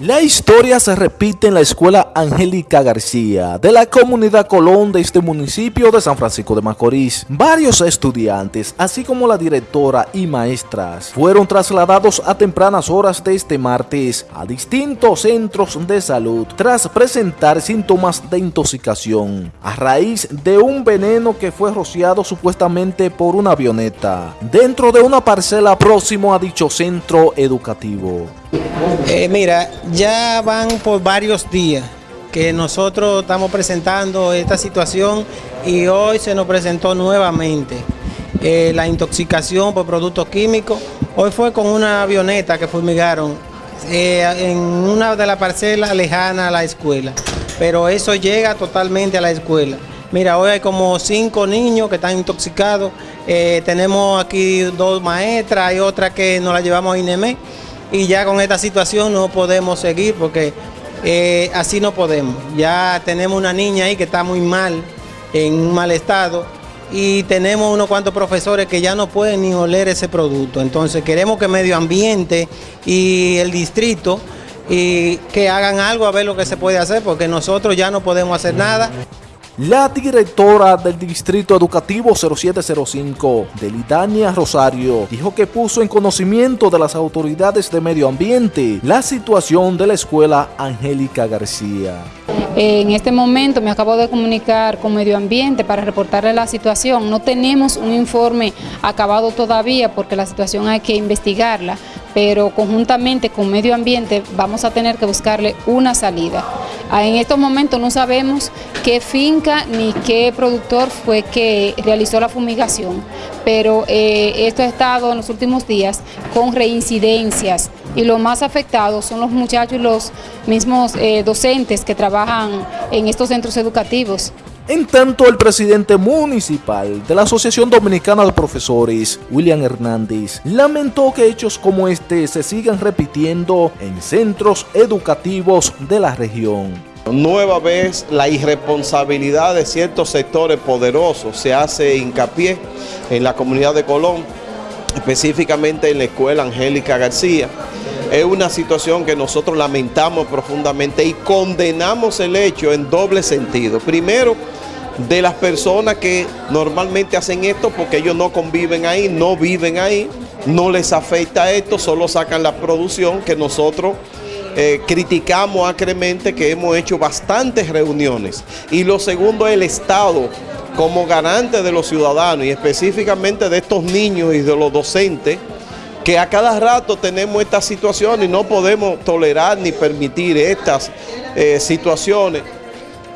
La historia se repite en la escuela Angélica García de la comunidad Colón de este municipio de San Francisco de Macorís. Varios estudiantes, así como la directora y maestras, fueron trasladados a tempranas horas de este martes a distintos centros de salud tras presentar síntomas de intoxicación a raíz de un veneno que fue rociado supuestamente por una avioneta dentro de una parcela próximo a dicho centro educativo. Eh, mira, ya van por varios días que nosotros estamos presentando esta situación y hoy se nos presentó nuevamente eh, la intoxicación por productos químicos. Hoy fue con una avioneta que fumigaron eh, en una de las parcelas lejanas a la escuela, pero eso llega totalmente a la escuela. Mira, hoy hay como cinco niños que están intoxicados. tenemos aquí dos maestras, y otra que nos la llevamos a INEME y ya con esta situación no podemos seguir porque eh, así no podemos. Ya tenemos una niña ahí que está muy mal, en un mal estado y tenemos unos cuantos profesores que ya no pueden ni oler ese producto. Entonces queremos que medio ambiente y el distrito y que hagan algo a ver lo que se puede hacer porque nosotros ya no podemos hacer nada. La directora del Distrito Educativo 0705, Delitania Rosario, dijo que puso en conocimiento de las autoridades de medio ambiente la situación de la escuela Angélica García. En este momento me acabo de comunicar con Medio Ambiente para reportarle la situación. No tenemos un informe acabado todavía porque la situación hay que investigarla, pero conjuntamente con Medio Ambiente vamos a tener que buscarle una salida. Ah, en estos momentos no sabemos qué finca ni qué productor fue que realizó la fumigación, pero eh, esto ha estado en los últimos días con reincidencias y los más afectados son los muchachos y los mismos eh, docentes que trabajan en estos centros educativos. En tanto, el presidente municipal de la Asociación Dominicana de Profesores, William Hernández, lamentó que hechos como este se sigan repitiendo en centros educativos de la región. Nueva vez la irresponsabilidad de ciertos sectores poderosos se hace hincapié en la comunidad de Colón, específicamente en la escuela Angélica García. Es una situación que nosotros lamentamos profundamente y condenamos el hecho en doble sentido. Primero, de las personas que normalmente hacen esto porque ellos no conviven ahí, no viven ahí, no les afecta esto, solo sacan la producción que nosotros eh, criticamos acremente que hemos hecho bastantes reuniones. Y lo segundo el Estado como garante de los ciudadanos y específicamente de estos niños y de los docentes que a cada rato tenemos esta situación y no podemos tolerar ni permitir estas eh, situaciones.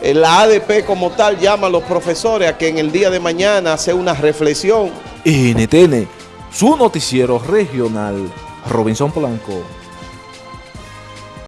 La ADP como tal llama a los profesores a que en el día de mañana hace una reflexión. NTN, su noticiero regional, Robinson Polanco.